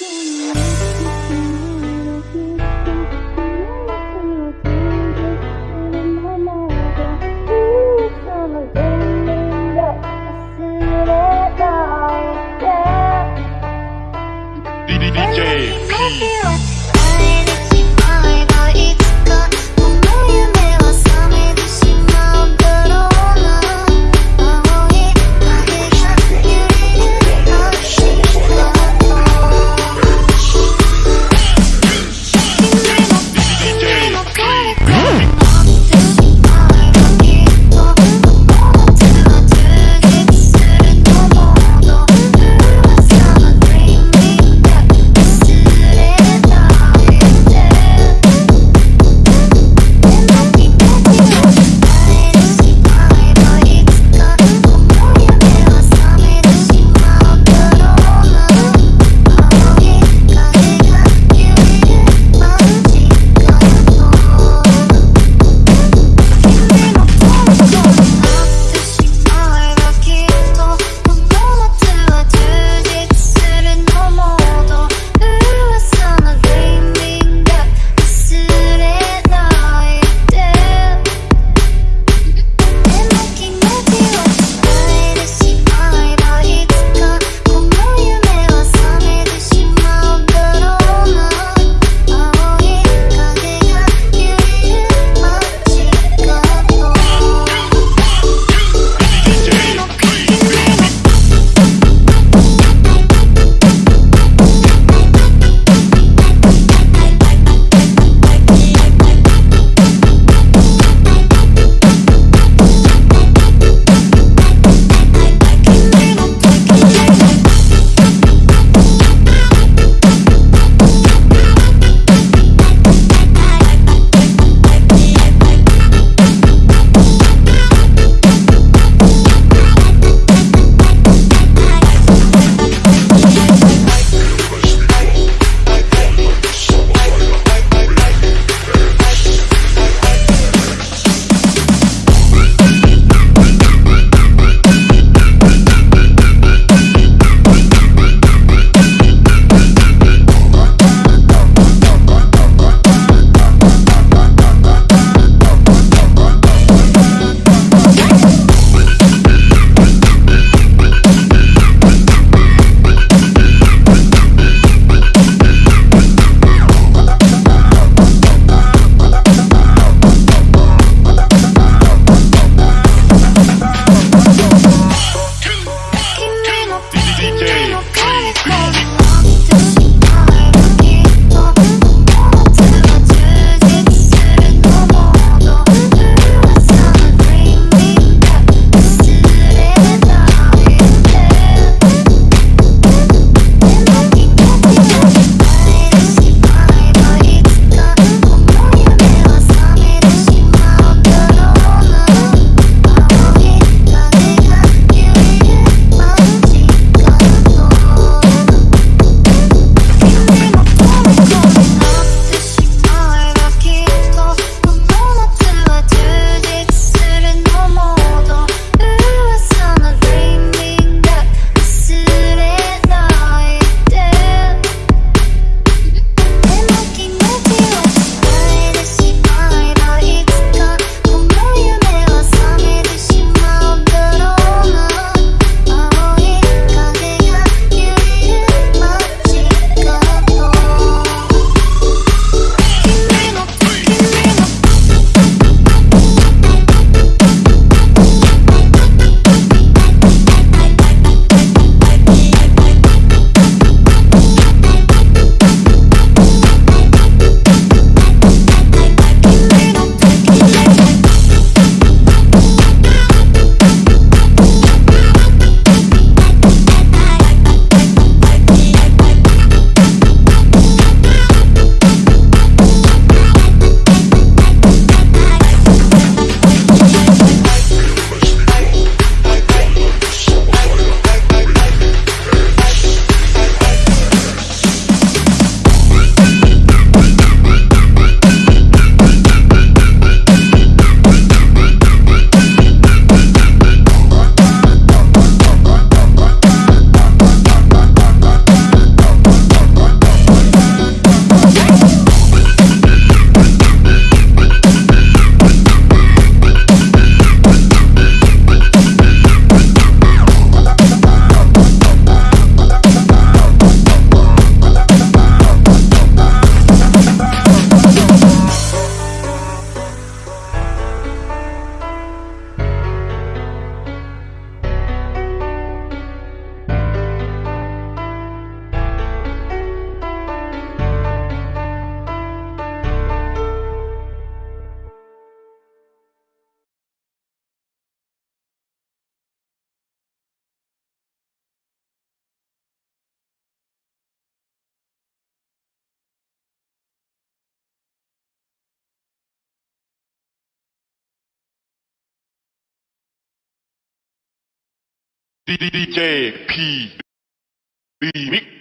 DJ DJ P Remix